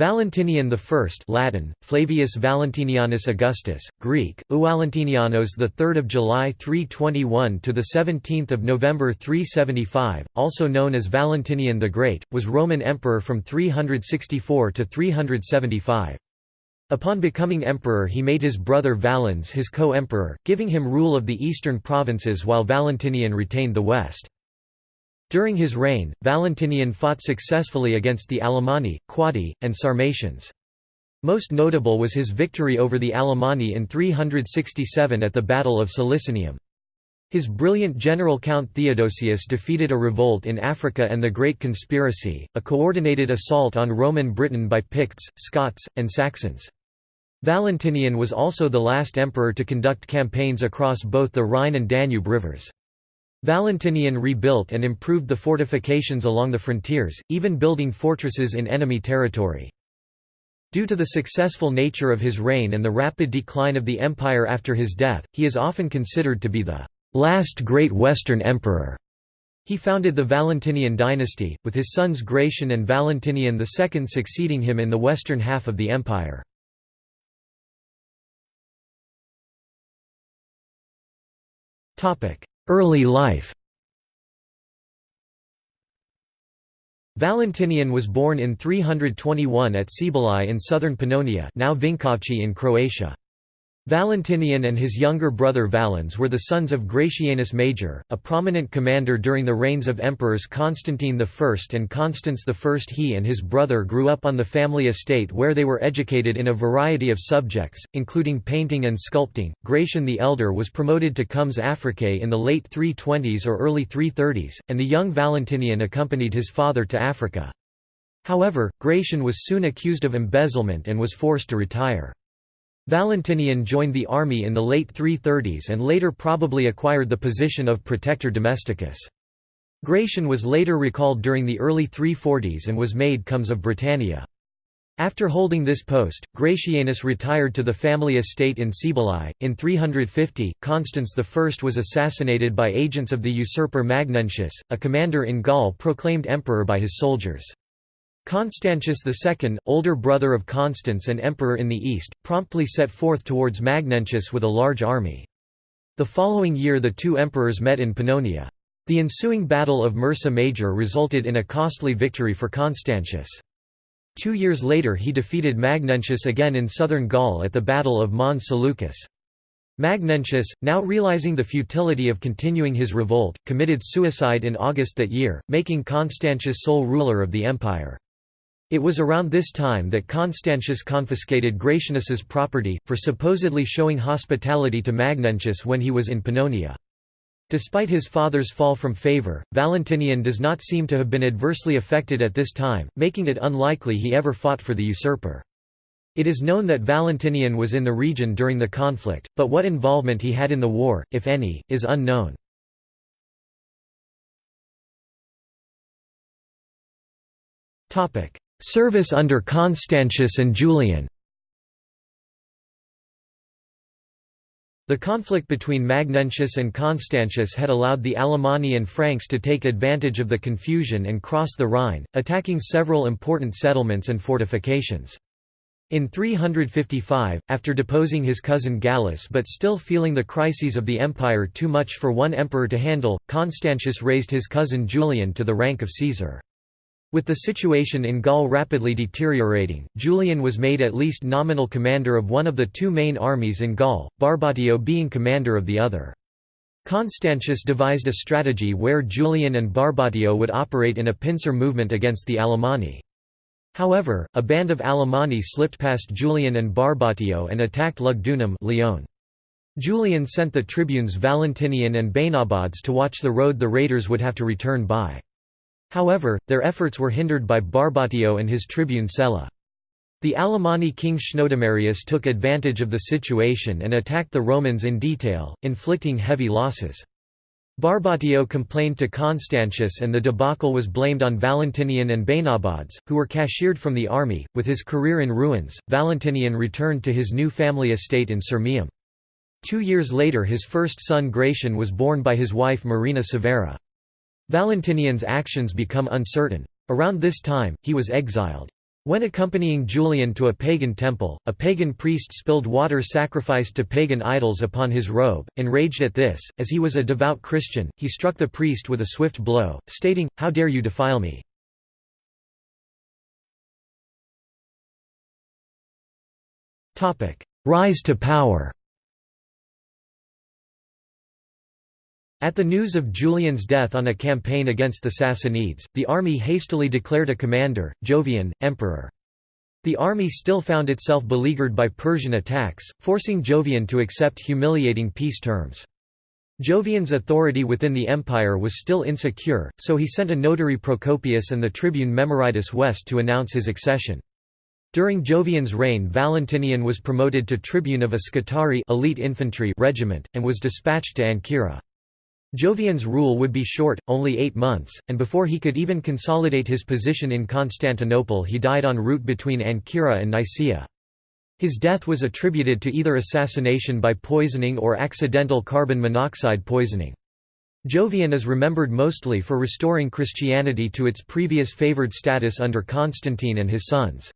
Valentinian I Latin, Flavius Valentinianus Augustus, Greek, 3rd of July 321 to the 17th of November 375, also known as Valentinian the Great, was Roman emperor from 364 to 375. Upon becoming emperor he made his brother Valens his co-emperor, giving him rule of the eastern provinces while Valentinian retained the west. During his reign, Valentinian fought successfully against the Alemanni, Quadi, and Sarmatians. Most notable was his victory over the Alemanni in 367 at the Battle of Solicinium. His brilliant general Count Theodosius defeated a revolt in Africa and the Great Conspiracy, a coordinated assault on Roman Britain by Picts, Scots, and Saxons. Valentinian was also the last emperor to conduct campaigns across both the Rhine and Danube rivers. Valentinian rebuilt and improved the fortifications along the frontiers, even building fortresses in enemy territory. Due to the successful nature of his reign and the rapid decline of the empire after his death, he is often considered to be the last great Western emperor. He founded the Valentinian dynasty, with his sons Gratian and Valentinian II succeeding him in the western half of the empire. Early life Valentinian was born in 321 at Cibalae in southern Pannonia now Vinkovci in Croatia. Valentinian and his younger brother Valens were the sons of Gratianus Major, a prominent commander during the reigns of emperors Constantine I and Constans I. He and his brother grew up on the family estate where they were educated in a variety of subjects, including painting and sculpting. Gratian the Elder was promoted to Comes Africae in the late 320s or early 330s, and the young Valentinian accompanied his father to Africa. However, Gratian was soon accused of embezzlement and was forced to retire. Valentinian joined the army in the late 330s and later probably acquired the position of protector domesticus. Gratian was later recalled during the early 340s and was made comes of Britannia. After holding this post, Gratianus retired to the family estate in Cibalae. In 350, Constans I was assassinated by agents of the usurper Magnentius, a commander in Gaul proclaimed emperor by his soldiers. Constantius II, older brother of Constans and emperor in the east, promptly set forth towards Magnentius with a large army. The following year the two emperors met in Pannonia. The ensuing Battle of Mursa Major resulted in a costly victory for Constantius. Two years later he defeated Magnentius again in southern Gaul at the Battle of Mons Seleucus. Magnentius, now realizing the futility of continuing his revolt, committed suicide in August that year, making Constantius sole ruler of the empire. It was around this time that Constantius confiscated Gratianus's property, for supposedly showing hospitality to Magnentius when he was in Pannonia. Despite his father's fall from favor, Valentinian does not seem to have been adversely affected at this time, making it unlikely he ever fought for the usurper. It is known that Valentinian was in the region during the conflict, but what involvement he had in the war, if any, is unknown. Service under Constantius and Julian The conflict between Magnentius and Constantius had allowed the Alemanni and Franks to take advantage of the confusion and cross the Rhine, attacking several important settlements and fortifications. In 355, after deposing his cousin Gallus but still feeling the crises of the empire too much for one emperor to handle, Constantius raised his cousin Julian to the rank of Caesar. With the situation in Gaul rapidly deteriorating, Julian was made at least nominal commander of one of the two main armies in Gaul, Barbatio being commander of the other. Constantius devised a strategy where Julian and Barbatio would operate in a pincer movement against the Alemanni. However, a band of Alemanni slipped past Julian and Barbatio and attacked Lugdunum Lyon. Julian sent the tribunes Valentinian and Bainobaudes to watch the road the raiders would have to return by. However, their efforts were hindered by Barbatio and his tribune Sella. The Alemanni king Chnodomarius took advantage of the situation and attacked the Romans in detail, inflicting heavy losses. Barbatio complained to Constantius and the debacle was blamed on Valentinian and Bainobaudes, who were cashiered from the army. With his career in ruins, Valentinian returned to his new family estate in Sirmium. Two years later his first son Gratian was born by his wife Marina Severa. Valentinian's actions become uncertain. Around this time, he was exiled. When accompanying Julian to a pagan temple, a pagan priest spilled water sacrificed to pagan idols upon his robe. Enraged at this, as he was a devout Christian, he struck the priest with a swift blow, stating, How dare you defile me! Rise to power At the news of Julian's death on a campaign against the Sassanids, the army hastily declared a commander, Jovian, emperor. The army still found itself beleaguered by Persian attacks, forcing Jovian to accept humiliating peace terms. Jovian's authority within the empire was still insecure, so he sent a notary Procopius and the tribune Memoridus West to announce his accession. During Jovian's reign Valentinian was promoted to tribune of a Scutari elite infantry regiment, and was dispatched to Ancyra. Jovian's rule would be short, only eight months, and before he could even consolidate his position in Constantinople he died en route between Ancyra and Nicaea. His death was attributed to either assassination by poisoning or accidental carbon monoxide poisoning. Jovian is remembered mostly for restoring Christianity to its previous favored status under Constantine and his sons.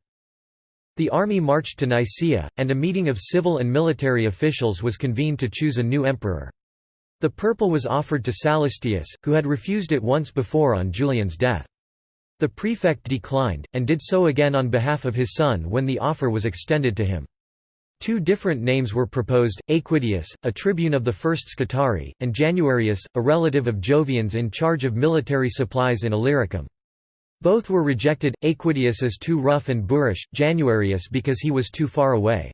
The army marched to Nicaea, and a meeting of civil and military officials was convened to choose a new emperor. The purple was offered to Sallustius, who had refused it once before on Julian's death. The prefect declined, and did so again on behalf of his son when the offer was extended to him. Two different names were proposed, Aequidius, a tribune of the first Scutari, and Januarius, a relative of Jovian's in charge of military supplies in Illyricum. Both were rejected, Aequidius as too rough and boorish, Januarius because he was too far away.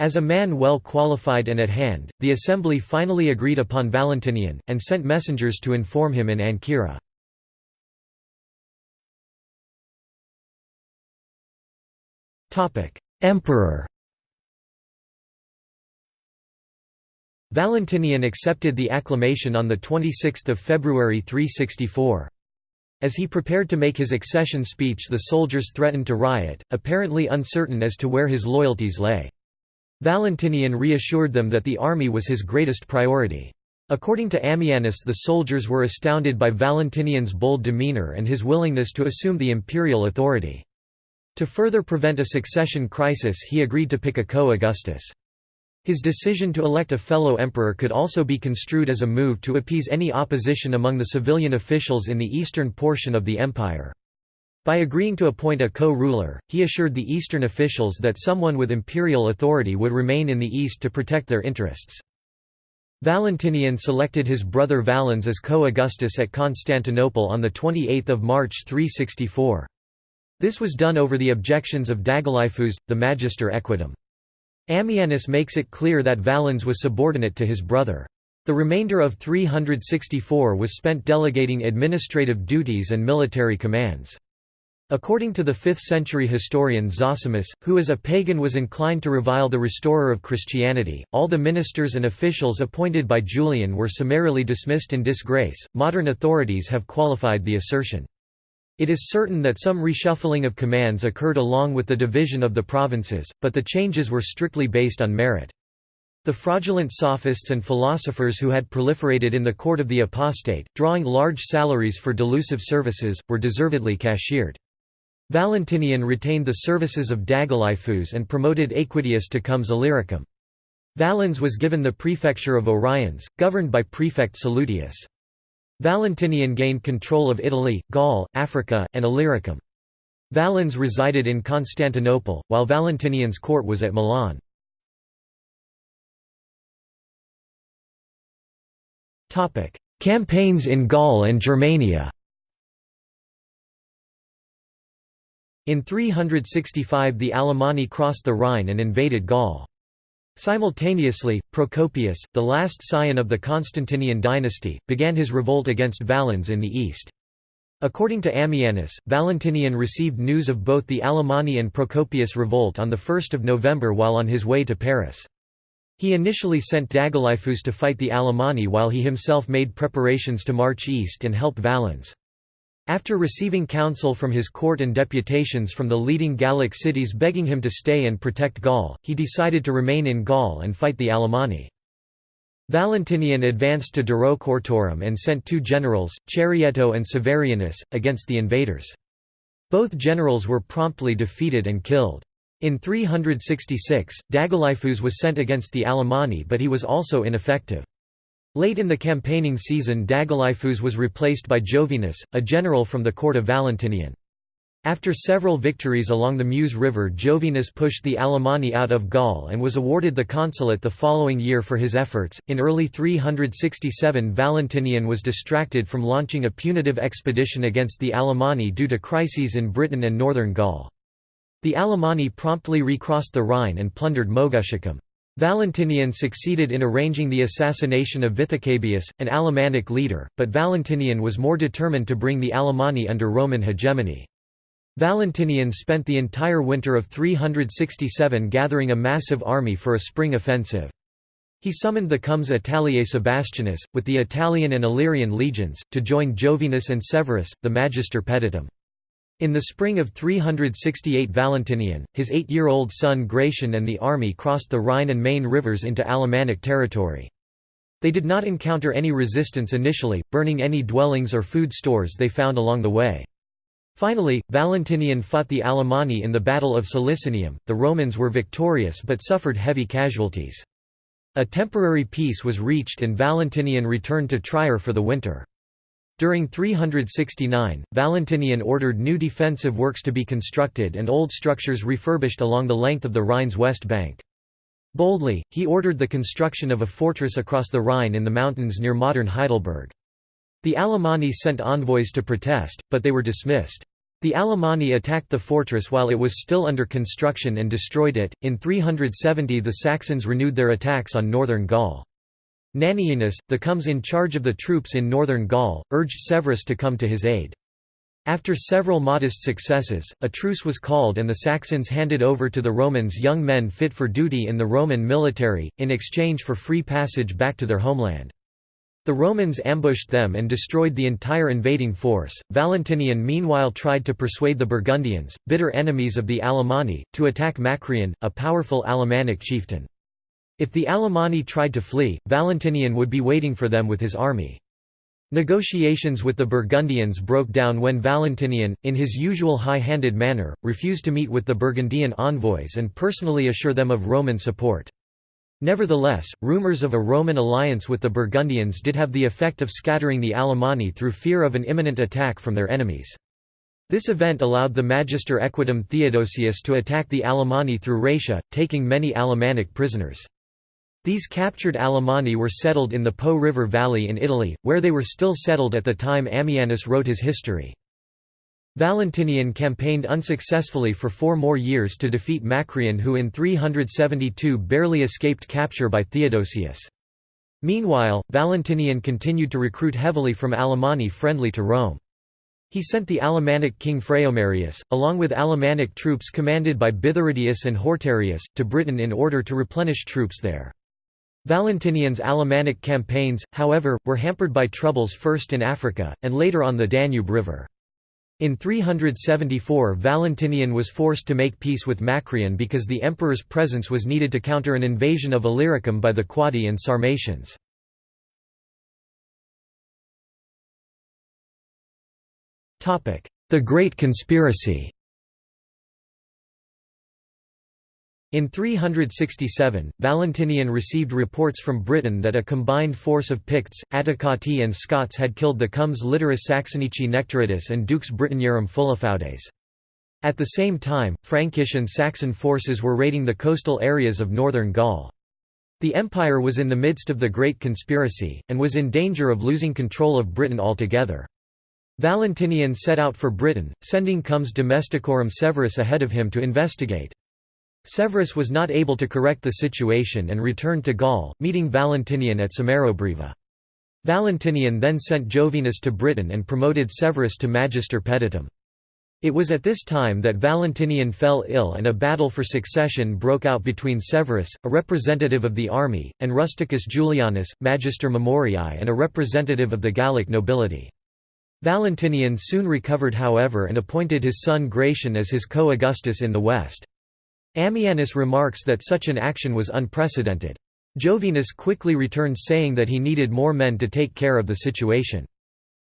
As a man well qualified and at hand, the assembly finally agreed upon Valentinian, and sent messengers to inform him in Ancyra. Emperor Valentinian accepted the acclamation on 26 February 364. As he prepared to make his accession speech the soldiers threatened to riot, apparently uncertain as to where his loyalties lay. Valentinian reassured them that the army was his greatest priority. According to Ammianus the soldiers were astounded by Valentinian's bold demeanor and his willingness to assume the imperial authority. To further prevent a succession crisis he agreed to pick a co-Augustus. His decision to elect a fellow emperor could also be construed as a move to appease any opposition among the civilian officials in the eastern portion of the empire. By agreeing to appoint a co-ruler, he assured the eastern officials that someone with imperial authority would remain in the east to protect their interests. Valentinian selected his brother Valens as co-Augustus at Constantinople on 28 March 364. This was done over the objections of Dagalaiphus, the magister equitum. Ammianus makes it clear that Valens was subordinate to his brother. The remainder of 364 was spent delegating administrative duties and military commands. According to the 5th-century historian Zosimus, who as a pagan was inclined to revile the restorer of Christianity, all the ministers and officials appointed by Julian were summarily dismissed in disgrace. Modern authorities have qualified the assertion. It is certain that some reshuffling of commands occurred along with the division of the provinces, but the changes were strictly based on merit. The fraudulent sophists and philosophers who had proliferated in the court of the apostate, drawing large salaries for delusive services, were deservedly cashiered. Valentinian retained the services of Dagalaiphus and promoted Aequidius to comes Illyricum. Valens was given the prefecture of Oriens, governed by prefect Salutius. Valentinian gained control of Italy, Gaul, Africa, and Illyricum. Valens resided in Constantinople, while Valentinian's court was at Milan. Campaigns in Gaul and Germania In 365 the Alemanni crossed the Rhine and invaded Gaul. Simultaneously, Procopius, the last scion of the Constantinian dynasty, began his revolt against Valens in the east. According to Ammianus, Valentinian received news of both the Alemanni and Procopius revolt on 1 November while on his way to Paris. He initially sent Dagalaiphus to fight the Alemanni while he himself made preparations to march east and help Valens. After receiving counsel from his court and deputations from the leading Gallic cities begging him to stay and protect Gaul, he decided to remain in Gaul and fight the Alemanni. Valentinian advanced to Durocortorum and sent two generals, Charieto and Severianus, against the invaders. Both generals were promptly defeated and killed. In 366, Dagalaiphus was sent against the Alemanni but he was also ineffective. Late in the campaigning season Dagalaiphus was replaced by Jovinus, a general from the court of Valentinian. After several victories along the Meuse River Jovinus pushed the Alemanni out of Gaul and was awarded the consulate the following year for his efforts. In early 367 Valentinian was distracted from launching a punitive expedition against the Alemanni due to crises in Britain and northern Gaul. The Alemanni promptly recrossed the Rhine and plundered Moguntiacum. Valentinian succeeded in arranging the assassination of Viticabius, an Alemannic leader, but Valentinian was more determined to bring the Alemanni under Roman hegemony. Valentinian spent the entire winter of 367 gathering a massive army for a spring offensive. He summoned the Comes Italiae Sebastianus, with the Italian and Illyrian legions, to join Jovinus and Severus, the Magister Peditum. In the spring of 368 Valentinian, his eight-year-old son Gratian and the army crossed the Rhine and Main rivers into Alemannic territory. They did not encounter any resistance initially, burning any dwellings or food stores they found along the way. Finally, Valentinian fought the Alemanni in the Battle of Solicinium. The Romans were victorious but suffered heavy casualties. A temporary peace was reached and Valentinian returned to Trier for the winter. During 369, Valentinian ordered new defensive works to be constructed and old structures refurbished along the length of the Rhine's west bank. Boldly, he ordered the construction of a fortress across the Rhine in the mountains near modern Heidelberg. The Alemanni sent envoys to protest, but they were dismissed. The Alemanni attacked the fortress while it was still under construction and destroyed it. In 370, the Saxons renewed their attacks on northern Gaul. Nanianus, the comes in charge of the troops in northern Gaul, urged Severus to come to his aid. After several modest successes, a truce was called and the Saxons handed over to the Romans young men fit for duty in the Roman military, in exchange for free passage back to their homeland. The Romans ambushed them and destroyed the entire invading force. Valentinian meanwhile tried to persuade the Burgundians, bitter enemies of the Alemanni, to attack Macrian, a powerful Alemannic chieftain. If the Alemanni tried to flee, Valentinian would be waiting for them with his army. Negotiations with the Burgundians broke down when Valentinian, in his usual high-handed manner, refused to meet with the Burgundian envoys and personally assure them of Roman support. Nevertheless, rumors of a Roman alliance with the Burgundians did have the effect of scattering the Alemanni through fear of an imminent attack from their enemies. This event allowed the Magister Equitum Theodosius to attack the Alemanni through Raetia, taking many Alemannic prisoners. These captured Alemanni were settled in the Po River Valley in Italy, where they were still settled at the time Ammianus wrote his history. Valentinian campaigned unsuccessfully for four more years to defeat Macrian who in 372 barely escaped capture by Theodosius. Meanwhile, Valentinian continued to recruit heavily from Alemanni friendly to Rome. He sent the Alemannic king Phraiomarius, along with Alemannic troops commanded by Bithyridius and Hortarius, to Britain in order to replenish troops there. Valentinian's Alemannic campaigns, however, were hampered by troubles first in Africa, and later on the Danube River. In 374 Valentinian was forced to make peace with Macrian because the emperor's presence was needed to counter an invasion of Illyricum by the Quadi and Sarmatians. The Great Conspiracy In 367, Valentinian received reports from Britain that a combined force of Picts, Attacotti and Scots had killed the Comes Litoris Saxonici Nectaridus and Dux Britanniarum Fullofaudes. At the same time, Frankish and Saxon forces were raiding the coastal areas of northern Gaul. The empire was in the midst of the Great Conspiracy, and was in danger of losing control of Britain altogether. Valentinian set out for Britain, sending Comes Domesticorum Severus ahead of him to investigate. Severus was not able to correct the situation and returned to Gaul, meeting Valentinian at Samarobriva. Valentinian then sent Jovinus to Britain and promoted Severus to Magister Peditum. It was at this time that Valentinian fell ill and a battle for succession broke out between Severus, a representative of the army, and Rusticus Julianus, Magister Memoriae and a representative of the Gallic nobility. Valentinian soon recovered however and appointed his son Gratian as his co-Augustus in the west. Ammianus remarks that such an action was unprecedented. Jovinus quickly returned saying that he needed more men to take care of the situation.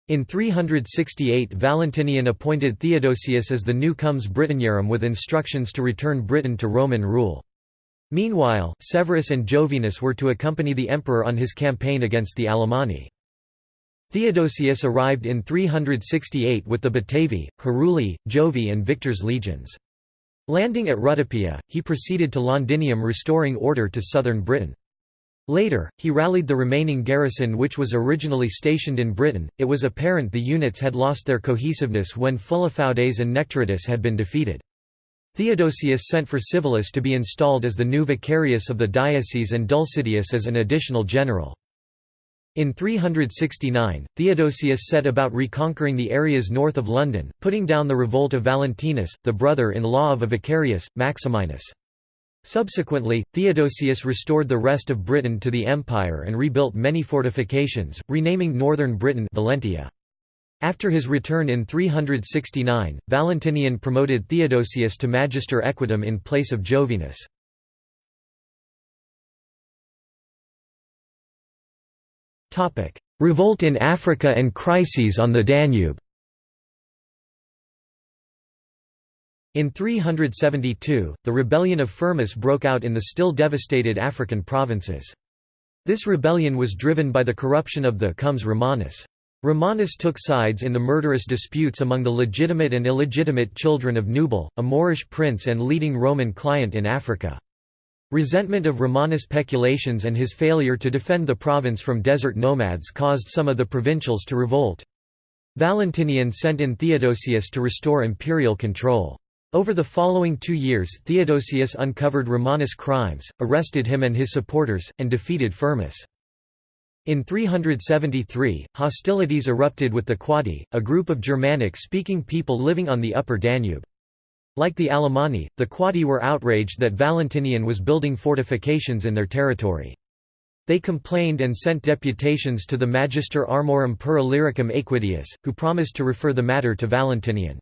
In 368 Valentinian appointed Theodosius as the new comes Britanniarum with instructions to return Britain to Roman rule. Meanwhile, Severus and Jovinus were to accompany the emperor on his campaign against the Alemanni. Theodosius arrived in 368 with the Batavi, Heruli, Jovi and Victor's legions. Landing at Rutupiae, he proceeded to Londinium restoring order to southern Britain. Later, he rallied the remaining garrison which was originally stationed in Britain. It was apparent the units had lost their cohesiveness when Philophautes and Nectaridus had been defeated. Theodosius sent for Civilis to be installed as the new vicarius of the diocese and Dulcidius as an additional general. In 369, Theodosius set about reconquering the areas north of London, putting down the revolt of Valentinus, the brother-in-law of a vicarius, Maximinus. Subsequently, Theodosius restored the rest of Britain to the empire and rebuilt many fortifications, renaming northern Britain Valentia. After his return in 369, Valentinian promoted Theodosius to magister equitum in place of Jovinus. Revolt in Africa and crises on the Danube In 372, the rebellion of Firmus broke out in the still devastated African provinces. This rebellion was driven by the corruption of the comes Romanus. Romanus took sides in the murderous disputes among the legitimate and illegitimate children of Nubal, a Moorish prince and leading Roman client in Africa. Resentment of Romanus' peculations and his failure to defend the province from desert nomads caused some of the provincials to revolt. Valentinian sent in Theodosius to restore imperial control. Over the following two years Theodosius uncovered Romanus' crimes, arrested him and his supporters, and defeated Firmus. In 373, hostilities erupted with the Quadi, a group of Germanic-speaking people living on the upper Danube. Like the Alemanni, the Quadi were outraged that Valentinian was building fortifications in their territory. They complained and sent deputations to the Magister Armorum per Illyricum Aequidius, who promised to refer the matter to Valentinian.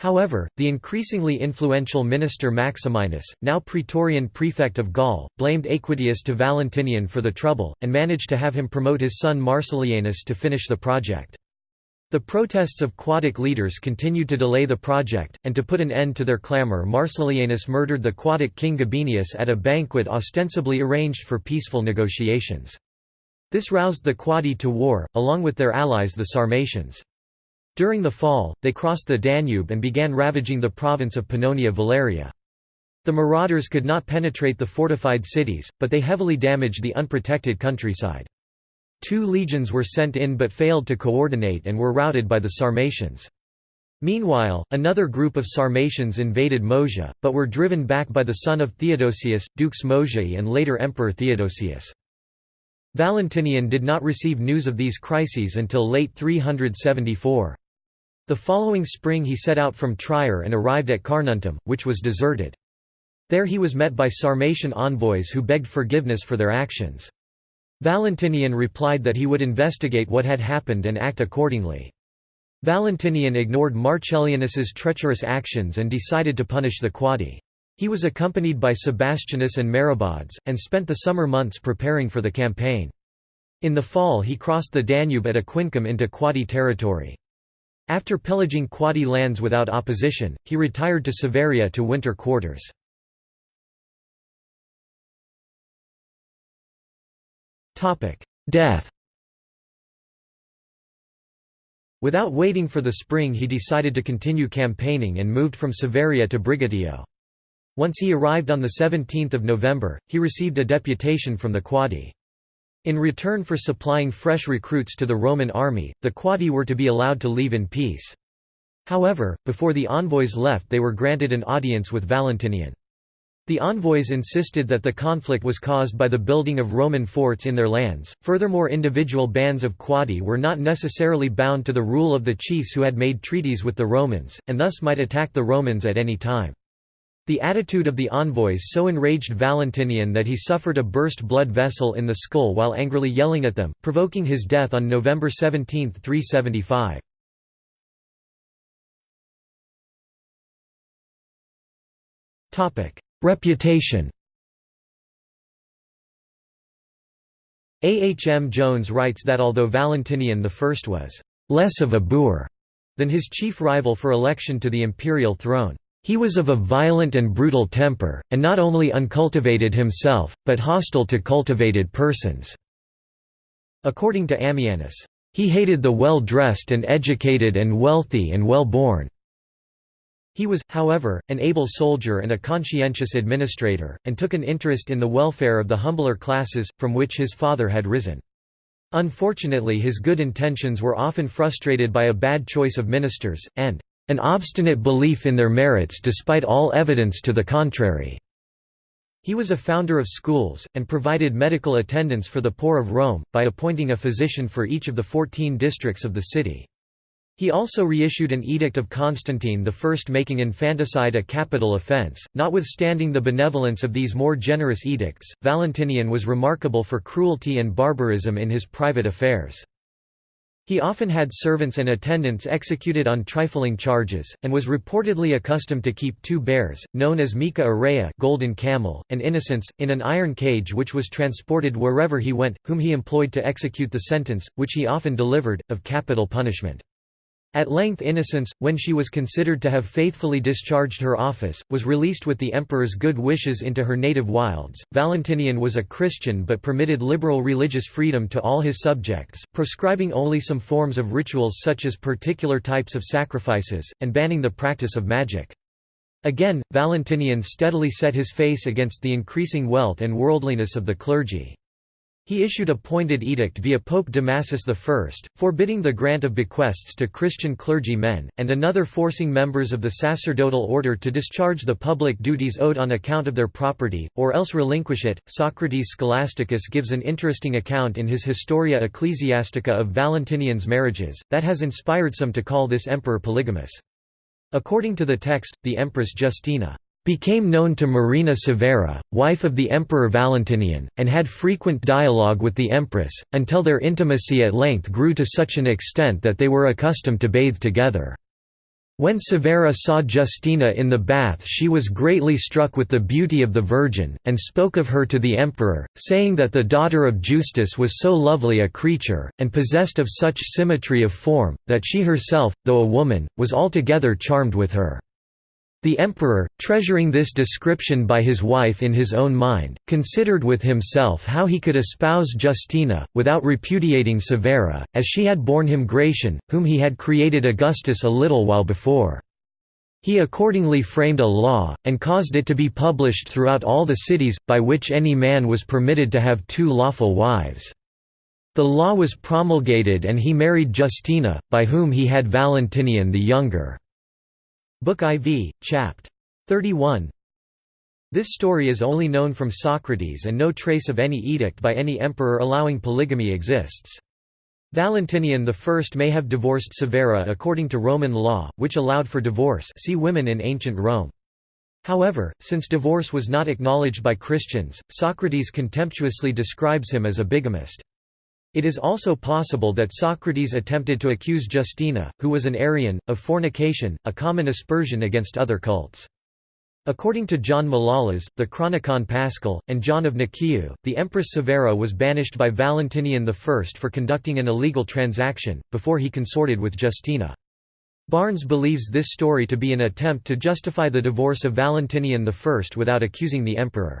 However, the increasingly influential minister Maximinus, now praetorian prefect of Gaul, blamed Aequidius to Valentinian for the trouble, and managed to have him promote his son Marcellianus to finish the project. The protests of Quadic leaders continued to delay the project, and to put an end to their clamor Marcellianus murdered the Quadic king Gabinius at a banquet ostensibly arranged for peaceful negotiations. This roused the Quadi to war, along with their allies the Sarmatians. During the fall, they crossed the Danube and began ravaging the province of Pannonia Valeria. The marauders could not penetrate the fortified cities, but they heavily damaged the unprotected countryside. Two legions were sent in but failed to coordinate and were routed by the Sarmatians. Meanwhile, another group of Sarmatians invaded Moesia, but were driven back by the son of Theodosius, Dux Moesiae and later Emperor Theodosius. Valentinian did not receive news of these crises until late 374. The following spring he set out from Trier and arrived at Carnuntum, which was deserted. There he was met by Sarmatian envoys who begged forgiveness for their actions. Valentinian replied that he would investigate what had happened and act accordingly. Valentinian ignored Marcellianus's treacherous actions and decided to punish the Quadi. He was accompanied by Sebastianus and Merobaudes, and spent the summer months preparing for the campaign. In the fall he crossed the Danube at Aquincum into Quadi territory. After pillaging Quadi lands without opposition, he retired to Savaria to winter quarters. Death Without waiting for the spring he decided to continue campaigning and moved from Savaria to Brigetio. Once he arrived on 17 November, he received a deputation from the Quadi. In return for supplying fresh recruits to the Roman army, the Quadi were to be allowed to leave in peace. However, before the envoys left they were granted an audience with Valentinian. The envoys insisted that the conflict was caused by the building of Roman forts in their lands. Furthermore, individual bands of Quadi were not necessarily bound to the rule of the chiefs who had made treaties with the Romans, and thus might attack the Romans at any time. The attitude of the envoys so enraged Valentinian that he suffered a burst blood vessel in the skull while angrily yelling at them, provoking his death on November 17, 375. Reputation A. H. M. Jones writes that although Valentinian I was less of a boor than his chief rival for election to the imperial throne. He was of a violent and brutal temper, and not only uncultivated himself, but hostile to cultivated persons." According to Ammianus, "...he hated the well-dressed and educated and wealthy and well-born." He was, however, an able soldier and a conscientious administrator, and took an interest in the welfare of the humbler classes, from which his father had risen. Unfortunately his good intentions were often frustrated by a bad choice of ministers, and an obstinate belief in their merits despite all evidence to the contrary. He was a founder of schools, and provided medical attendance for the poor of Rome, by appointing a physician for each of the fourteen districts of the city. He also reissued an edict of Constantine I making infanticide a capital offense. Notwithstanding the benevolence of these more generous edicts, Valentinian was remarkable for cruelty and barbarism in his private affairs. He often had servants and attendants executed on trifling charges, and was reportedly accustomed to keep two bears, known as Mica golden camel, and Innocence, in an iron cage which was transported wherever he went, whom he employed to execute the sentence, which he often delivered, of capital punishment. At length Innocence, when she was considered to have faithfully discharged her office, was released with the emperor's good wishes into her native wilds. Valentinian was a Christian but permitted liberal religious freedom to all his subjects, proscribing only some forms of rituals such as particular types of sacrifices, and banning the practice of magic. Again, Valentinian steadily set his face against the increasing wealth and worldliness of the clergy. He issued a pointed edict via Pope Damasus I, forbidding the grant of bequests to Christian clergy men, and another forcing members of the sacerdotal order to discharge the public duties owed on account of their property, or else relinquish it. Socrates Scholasticus gives an interesting account in his Historia Ecclesiastica of Valentinian's marriages, that has inspired some to call this emperor polygamous. According to the text, the empress Justina became known to Marina Severa, wife of the Emperor Valentinian, and had frequent dialogue with the empress, until their intimacy at length grew to such an extent that they were accustomed to bathe together. When Severa saw Justina in the bath she was greatly struck with the beauty of the Virgin, and spoke of her to the emperor, saying that the daughter of Justus was so lovely a creature, and possessed of such symmetry of form, that she herself, though a woman, was altogether charmed with her. The emperor, treasuring this description by his wife in his own mind, considered with himself how he could espouse Justina, without repudiating Severa, as she had borne him Gratian, whom he had created Augustus a little while before. He accordingly framed a law, and caused it to be published throughout all the cities, by which any man was permitted to have two lawful wives. The law was promulgated and he married Justina, by whom he had Valentinian the Younger. Book IV, Chapt. 31 This story is only known from Socrates and no trace of any edict by any emperor allowing polygamy exists. Valentinian I may have divorced Severa according to Roman law, which allowed for divorce see women in ancient Rome. However, since divorce was not acknowledged by Christians, Socrates contemptuously describes him as a bigamist. It is also possible that Socrates attempted to accuse Justina, who was an Arian, of fornication, a common aspersion against other cults. According to John Malalas, the Chronicon Paschal, and John of Nicaea, the Empress Severa was banished by Valentinian I for conducting an illegal transaction, before he consorted with Justina. Barnes believes this story to be an attempt to justify the divorce of Valentinian I without accusing the emperor.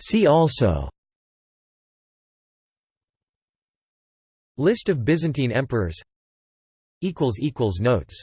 See also. List of Byzantine emperors. Notes